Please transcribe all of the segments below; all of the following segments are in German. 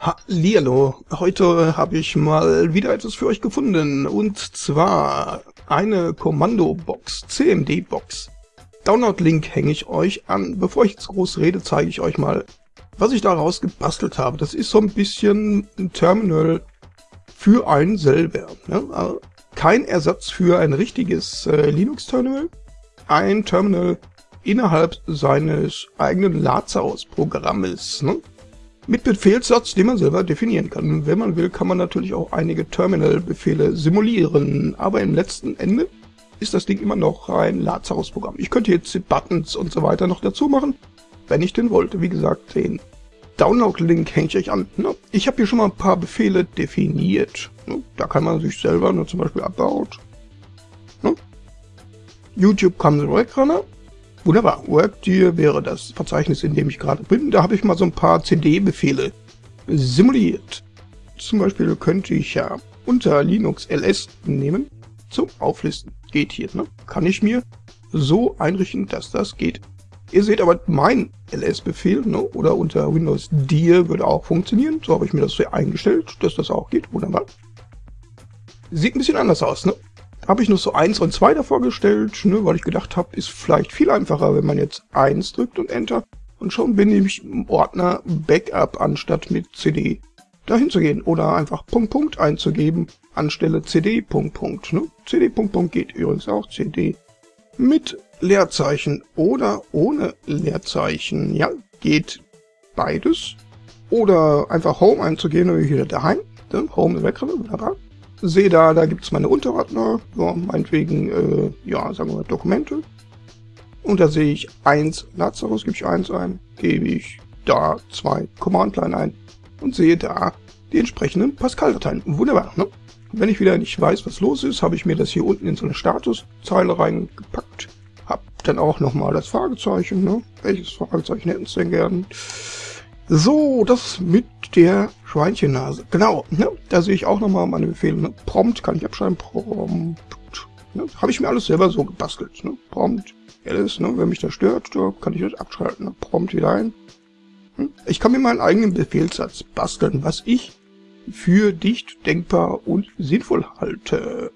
Hallihallo, heute habe ich mal wieder etwas für euch gefunden und zwar eine Kommandobox, CMD-Box. Download-Link hänge ich euch an. Bevor ich jetzt groß rede, zeige ich euch mal, was ich daraus gebastelt habe. Das ist so ein bisschen ein Terminal für einen selber. Ne? Also kein Ersatz für ein richtiges äh, Linux-Terminal, ein Terminal innerhalb seines eigenen Lazarus-Programmes. Ne? Mit Befehlssatz, den man selber definieren kann. Wenn man will, kann man natürlich auch einige Terminal-Befehle simulieren, aber im letzten Ende ist das Ding immer noch ein Lazarus-Programm. Ich könnte jetzt Buttons und so weiter noch dazu machen, wenn ich den wollte. Wie gesagt, den Download-Link hänge ich euch an. Ich habe hier schon mal ein paar Befehle definiert. Da kann man sich selber nur zum Beispiel About. YouTube Comes Runner Wunderbar. WorkDear wäre das Verzeichnis, in dem ich gerade bin. Da habe ich mal so ein paar CD-Befehle simuliert. Zum Beispiel könnte ich ja unter Linux ls nehmen zum Auflisten. Geht hier, ne? Kann ich mir so einrichten, dass das geht. Ihr seht aber mein ls-Befehl, ne? oder unter Windows dir würde auch funktionieren. So habe ich mir das hier eingestellt, dass das auch geht. Wunderbar. Sieht ein bisschen anders aus, ne? Habe ich noch so 1 und 2 davor gestellt, ne, weil ich gedacht habe, ist vielleicht viel einfacher, wenn man jetzt 1 drückt und Enter. Und schon bin ich im Ordner Backup anstatt mit CD dahin zu gehen oder einfach Punkt Punkt einzugeben anstelle CD Punkt Punkt. Ne? CD Punkt Punkt geht übrigens auch CD mit Leerzeichen oder ohne Leerzeichen. Ja, geht beides. Oder einfach Home einzugehen und hier daheim. Ne? Home ist weg, wunderbar sehe da, da gibt es meine Unterordner, ja, meinetwegen, äh, ja, sagen wir mal Dokumente. Und da sehe ich 1 Lazarus, gebe ich 1 ein, gebe ich da 2 Command-Line ein und sehe da die entsprechenden Pascal-Dateien. Wunderbar, ne? Wenn ich wieder nicht weiß, was los ist, habe ich mir das hier unten in so eine Statuszeile reingepackt. Hab dann auch nochmal das Fragezeichen, ne? Welches Fragezeichen hätten Sie denn gern? So, das mit der Schweinchennase. Genau, ne? da sehe ich auch nochmal meine Befehle. Ne? Prompt kann ich abschreiben. Prompt. Ne? Habe ich mir alles selber so gebastelt. Ne? Prompt, alles, ne? wenn mich das stört, da kann ich das abschalten. Ne? Prompt wieder ein. Hm? Ich kann mir meinen eigenen Befehlssatz basteln, was ich für dicht, denkbar und sinnvoll halte.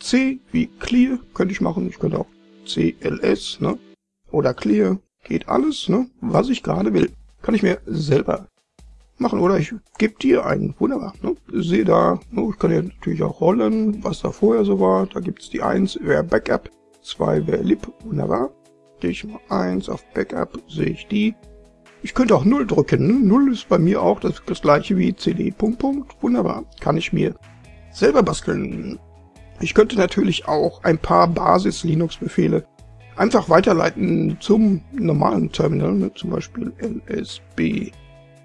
C wie Clear könnte ich machen. Ich könnte auch CLS, ne? Oder Clear. Geht alles, ne? Was ich gerade will. Kann ich mir selber machen. Oder ich gebe dir einen. Wunderbar. Ne? Sehe da, ne? ich kann ja natürlich auch rollen, was da vorher so war. Da gibt's die 1 wäre Backup, 2 wäre Lib. Wunderbar. Gehe ich mal 1 auf Backup, sehe ich die. Ich könnte auch 0 drücken. Ne? 0 ist bei mir auch das, das gleiche wie CD. Punkt, Punkt. Wunderbar. Kann ich mir selber basteln. Ich könnte natürlich auch ein paar Basis-Linux-Befehle einfach weiterleiten zum normalen Terminal, ne? zum Beispiel lsb.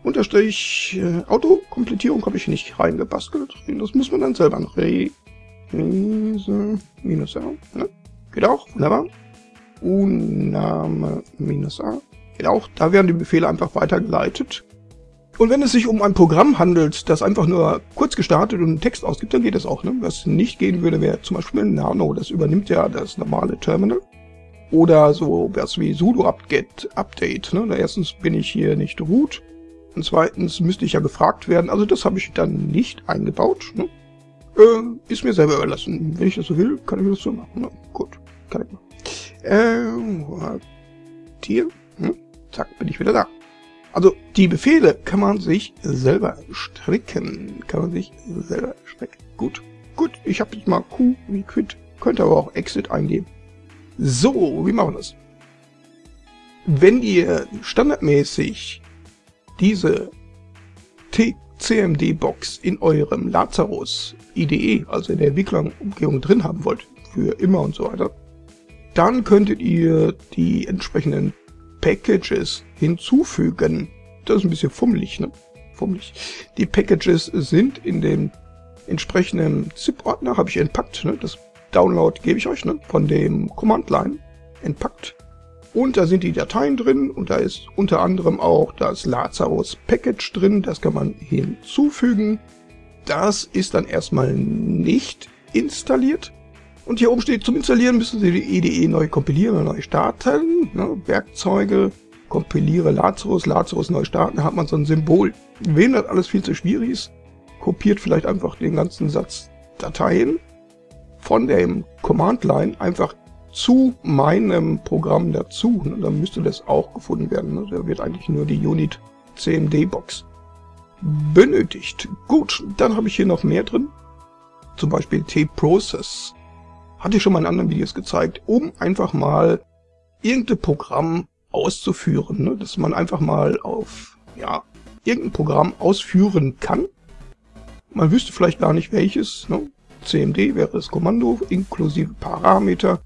Unterstrich äh, Autokomplettierung habe ich nicht reingebastelt. Das muss man dann selber noch. Minus A. Ne? Geht auch, wunderbar. Uname minus A. Geht auch. Da werden die Befehle einfach weitergeleitet. Und wenn es sich um ein Programm handelt, das einfach nur kurz gestartet und einen Text ausgibt, dann geht das auch. Ne? Was nicht gehen würde, wäre zum Beispiel Nano. Das übernimmt ja das normale Terminal. Oder so was wie sudo apt-get update. Ne? Erstens bin ich hier nicht root. Und zweitens müsste ich ja gefragt werden. Also das habe ich dann nicht eingebaut. Ne? Äh, ist mir selber überlassen. Wenn ich das so will, kann ich das so machen. Ne? Gut, kann ich machen. Äh, hier. Hm? Zack, bin ich wieder da. Also die Befehle kann man sich selber stricken. Kann man sich selber stricken. Gut. Gut, ich habe jetzt mal Q wie quit. Könnte aber auch Exit eingeben. So, wie machen wir das? Wenn ihr standardmäßig diese CMD-Box in eurem Lazarus IDE, also in der Entwicklerumgebung drin haben wollt, für immer und so weiter, dann könntet ihr die entsprechenden Packages hinzufügen. Das ist ein bisschen fummelig, ne? Fummelig. Die Packages sind in dem entsprechenden ZIP-Ordner, habe ich entpackt, ne? Das Download gebe ich euch, ne? Von dem Command-Line entpackt. Und da sind die Dateien drin und da ist unter anderem auch das Lazarus Package drin. Das kann man hinzufügen. Das ist dann erstmal nicht installiert. Und hier oben steht, zum Installieren müssen Sie die IDE neu kompilieren und neu starten. Ne? Werkzeuge kompiliere Lazarus, Lazarus neu starten, hat man so ein Symbol. Wem das alles viel zu schwierig ist, kopiert vielleicht einfach den ganzen Satz Dateien von dem Command-Line einfach zu meinem Programm dazu. Ne? Dann müsste das auch gefunden werden. Ne? Da wird eigentlich nur die Unit CMD-Box benötigt. Gut, dann habe ich hier noch mehr drin. Zum Beispiel T-Process. Hatte ich schon mal in anderen Videos gezeigt, um einfach mal irgendein Programm auszuführen. Ne? Dass man einfach mal auf ja, irgendein Programm ausführen kann. Man wüsste vielleicht gar nicht welches. Ne? CMD wäre das Kommando inklusive Parameter.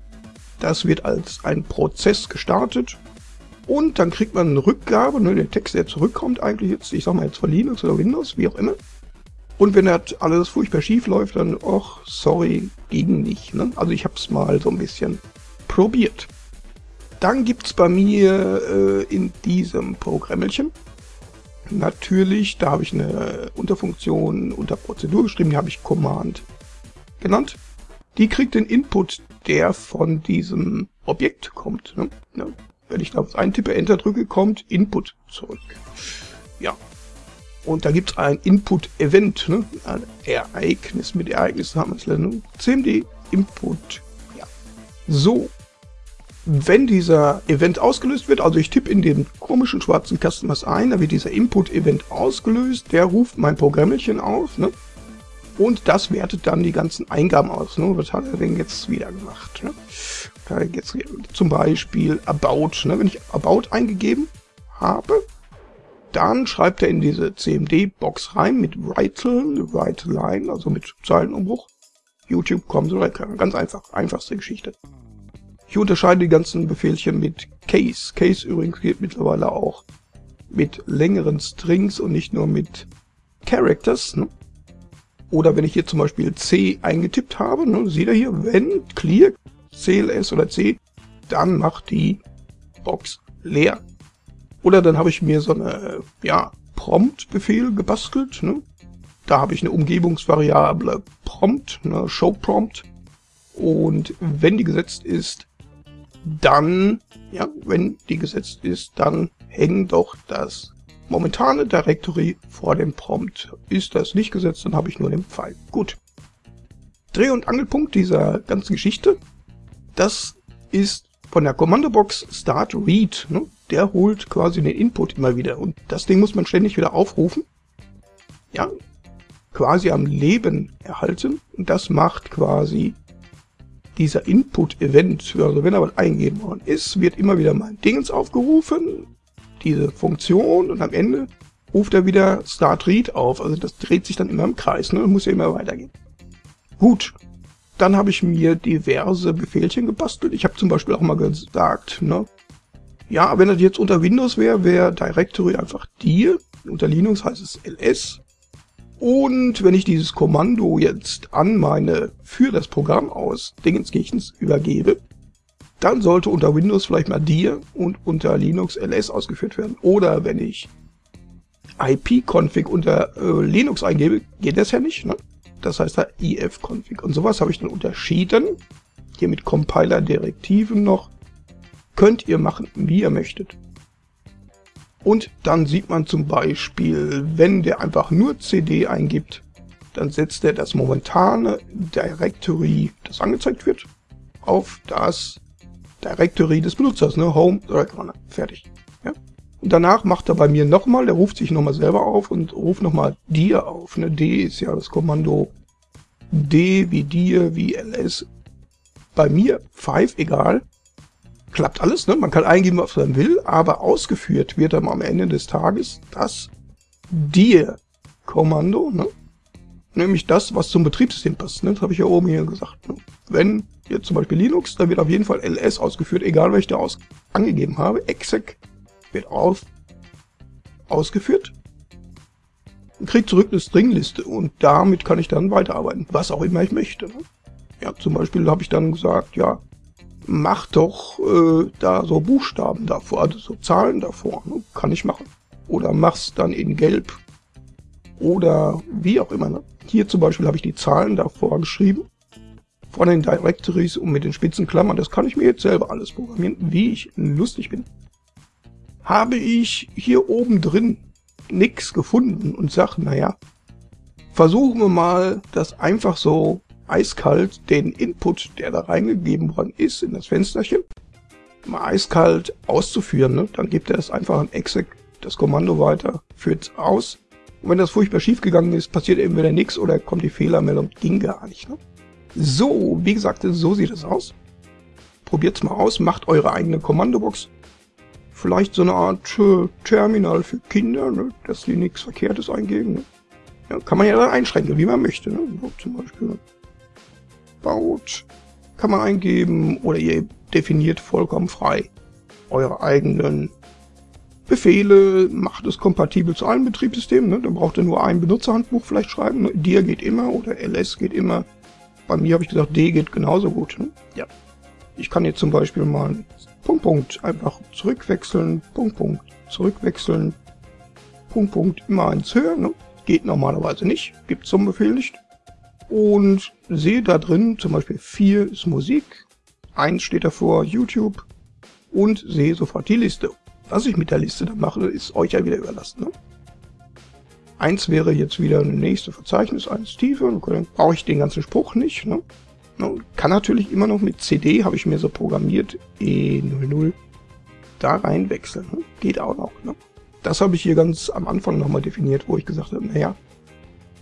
Das wird als ein Prozess gestartet und dann kriegt man eine Rückgabe, ne, der Text, der zurückkommt eigentlich jetzt, ich sag mal jetzt von Linux oder Windows, wie auch immer. Und wenn das alles furchtbar schief läuft, dann, ach, sorry, ging nicht. Ne? Also ich habe es mal so ein bisschen probiert. Dann gibt's bei mir äh, in diesem Programmelchen natürlich, da habe ich eine Unterfunktion unter Prozedur geschrieben, die habe ich Command genannt. Die kriegt den Input, der von diesem Objekt kommt. Ne? Ja. Wenn ich da was eintippe, Enter drücke, kommt Input zurück. Ja. Und da gibt es ein Input-Event, ne? ein Ereignis. Mit Ereignissen haben wir es ne? CMD Input. Ja. So. Wenn dieser Event ausgelöst wird, also ich tippe in den komischen schwarzen Kasten was ein, da wird dieser Input-Event ausgelöst, der ruft mein Programmchen auf, ne? Und das wertet dann die ganzen Eingaben aus. Ne? Was hat er denn jetzt wieder gemacht? Ne? Jetzt zum Beispiel About. Ne? Wenn ich About eingegeben habe, dann schreibt er in diese CMD-Box rein mit Writel, Write Line, also mit Zeilenumbruch. YouTube kommt so Ganz einfach, einfachste Geschichte. Ich unterscheide die ganzen Befehlchen mit Case. Case übrigens geht mittlerweile auch mit längeren Strings und nicht nur mit Characters. Ne? Oder wenn ich hier zum Beispiel C eingetippt habe, ne, seht ihr hier, wenn clear CLS oder C, dann macht die Box leer. Oder dann habe ich mir so eine ja, Prompt-Befehl gebastelt. Ne? Da habe ich eine Umgebungsvariable Prompt, eine Show Prompt. Und wenn die gesetzt ist, dann, ja, wenn die gesetzt ist, dann hängt doch das momentane Directory vor dem Prompt. Ist das nicht gesetzt, dann habe ich nur den Pfeil. Gut. Dreh- und Angelpunkt dieser ganzen Geschichte, das ist von der Kommandobox Start Read. Ne? Der holt quasi den Input immer wieder und das Ding muss man ständig wieder aufrufen. Ja, quasi am Leben erhalten und das macht quasi dieser Input-Event, also wenn er was eingeben worden ist, wird immer wieder mein Dingens aufgerufen, diese Funktion und am Ende ruft er wieder Start Read auf. Also das dreht sich dann immer im Kreis ne? und muss ja immer weitergehen. Gut, dann habe ich mir diverse Befehlchen gebastelt. Ich habe zum Beispiel auch mal gesagt, ne, ja, wenn das jetzt unter Windows wäre, wäre Directory einfach dir. Unter Linux heißt es ls. Und wenn ich dieses Kommando jetzt an meine für das Programm aus Dingenskirchens übergebe, dann sollte unter Windows vielleicht mal dir und unter Linux ls ausgeführt werden. Oder wenn ich ip-config unter äh, Linux eingebe, geht das ja nicht. Ne? Das heißt da if-config. Und sowas habe ich dann unterschieden. Hier mit Compiler-Direktiven noch. Könnt ihr machen, wie ihr möchtet. Und dann sieht man zum Beispiel, wenn der einfach nur cd eingibt, dann setzt er das momentane Directory, das angezeigt wird, auf das Directory des Benutzers, ne? Home, Directory, fertig. Ja? Und danach macht er bei mir nochmal, der ruft sich nochmal selber auf und ruft nochmal dir auf. Ne? D ist ja das Kommando D wie dir, wie ls. Bei mir 5, egal. Klappt alles, ne? Man kann eingeben, was man will, aber ausgeführt wird dann am Ende des Tages das dir Kommando, ne? Nämlich das, was zum Betriebssystem passt. Ne? Das habe ich ja oben hier gesagt. Ne? Wenn jetzt zum Beispiel Linux, dann wird auf jeden Fall ls ausgeführt, egal ich da aus angegeben habe. exec wird auf ausgeführt und kriegt zurück eine Stringliste und damit kann ich dann weiterarbeiten, was auch immer ich möchte. Ne? Ja, zum Beispiel habe ich dann gesagt, ja, mach doch äh, da so Buchstaben davor, also so Zahlen davor, ne? kann ich machen. Oder mach's dann in Gelb oder wie auch immer. Ne? Hier zum Beispiel habe ich die Zahlen davor geschrieben von den Directories und mit den spitzen Klammern. Das kann ich mir jetzt selber alles programmieren, wie ich lustig bin. habe ich hier oben drin nichts gefunden und sage, naja, versuchen wir mal, das einfach so eiskalt den Input, der da reingegeben worden ist, in das Fensterchen, mal eiskalt auszuführen. Ne? Dann gibt er es einfach an exec das Kommando weiter, führt es aus. Und wenn das furchtbar schief gegangen ist, passiert entweder nichts oder kommt die Fehlermeldung, ging gar nicht. Ne? So, wie gesagt, so sieht es aus. Probiert's mal aus, macht eure eigene Kommandobox. Vielleicht so eine Art äh, Terminal für Kinder, ne? dass die nichts Verkehrtes eingeben. Ne? Ja, kann man ja dann einschränken, wie man möchte. Ne? So, zum Beispiel baut kann man eingeben oder ihr definiert vollkommen frei eure eigenen Befehle, macht es kompatibel zu allen Betriebssystemen. Ne? Dann braucht ihr nur ein Benutzerhandbuch vielleicht schreiben. Ne? Dir geht immer oder ls geht immer. Bei mir habe ich gesagt, D geht genauso gut. Ne? Ja. Ich kann jetzt zum Beispiel mal Punkt, Punkt einfach zurückwechseln, Punkt, Punkt zurückwechseln, Punkt, Punkt immer eins höher. Ne? Geht normalerweise nicht, gibt zum Befehl nicht. Und sehe da drin zum Beispiel 4 ist Musik, 1 steht davor YouTube und sehe sofort die Liste. Was ich mit der Liste dann mache, ist euch ja wieder überlassen. Ne? Eins wäre jetzt wieder ein nächste Verzeichnis, eins tiefer, dann brauche ich den ganzen Spruch nicht. Ne? Kann natürlich immer noch mit CD, habe ich mir so programmiert, E00, da rein wechseln. Ne? Geht auch noch. Ne? Das habe ich hier ganz am Anfang nochmal definiert, wo ich gesagt habe, naja,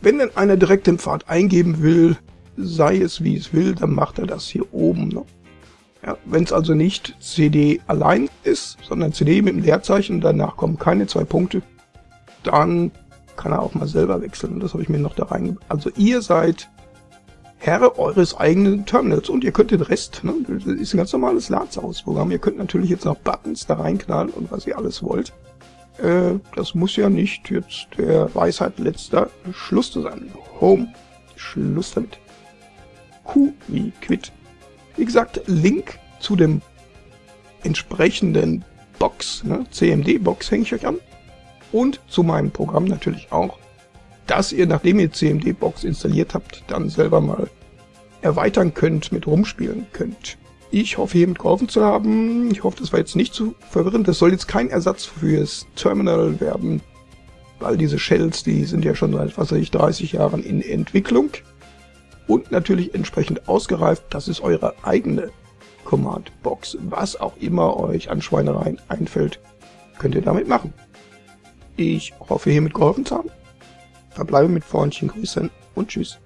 wenn denn einer direkt den Pfad eingeben will, sei es wie es will, dann macht er das hier oben. Ne? Ja, Wenn es also nicht CD allein ist, sondern CD mit dem Leerzeichen, danach kommen keine zwei Punkte, dann kann er auch mal selber wechseln. Das habe ich mir noch da rein. Also ihr seid Herr eures eigenen Terminals und ihr könnt den Rest, ne, das ist ein ganz normales Lazarus-Programm, ihr könnt natürlich jetzt noch Buttons da reinknallen und was ihr alles wollt. Äh, das muss ja nicht jetzt der Weisheit letzter Schluss zu sein. Home. Schluss damit. Q wie Quit. Wie gesagt, Link zu dem entsprechenden Box, ne, CMD-Box hänge ich euch an. Und zu meinem Programm natürlich auch, dass ihr, nachdem ihr CMD-Box installiert habt, dann selber mal erweitern könnt, mit rumspielen könnt. Ich hoffe, hiermit geholfen zu haben. Ich hoffe, das war jetzt nicht zu verwirrend. Das soll jetzt kein Ersatz fürs Terminal werden, weil diese Shells, die sind ja schon seit, was weiß ich, 30 Jahren in Entwicklung und natürlich entsprechend ausgereift. Das ist eure eigene Command-Box. Was auch immer euch an Schweinereien einfällt, könnt ihr damit machen. Ich hoffe, hiermit geholfen zu haben. Verbleibe mit freundlichen Grüßen und Tschüss.